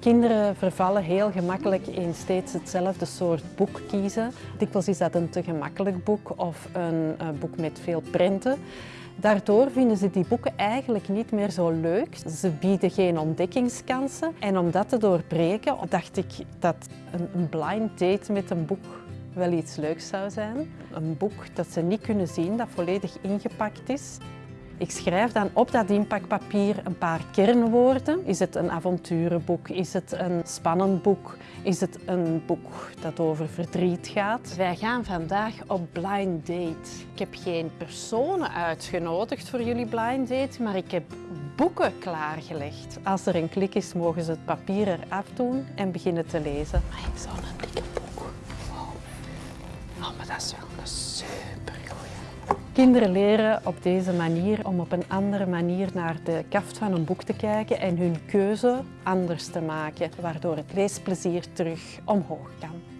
Kinderen vervallen heel gemakkelijk in steeds hetzelfde soort boek kiezen. Dikwijls is dat een te gemakkelijk boek of een uh, boek met veel prenten. Daardoor vinden ze die boeken eigenlijk niet meer zo leuk. Ze bieden geen ontdekkingskansen. En om dat te doorbreken dacht ik dat een blind date met een boek wel iets leuks zou zijn. Een boek dat ze niet kunnen zien, dat volledig ingepakt is. Ik schrijf dan op dat inpakpapier een paar kernwoorden. Is het een avonturenboek? Is het een spannend boek? Is het een boek dat over verdriet gaat? Wij gaan vandaag op blind date. Ik heb geen personen uitgenodigd voor jullie blind date, maar ik heb boeken klaargelegd. Als er een klik is, mogen ze het papier eraf doen en beginnen te lezen. Maar zo'n dikke boek. Wow. Oh, maar dat is wel een super Kinderen leren op deze manier om op een andere manier naar de kaft van een boek te kijken en hun keuze anders te maken, waardoor het leesplezier terug omhoog kan.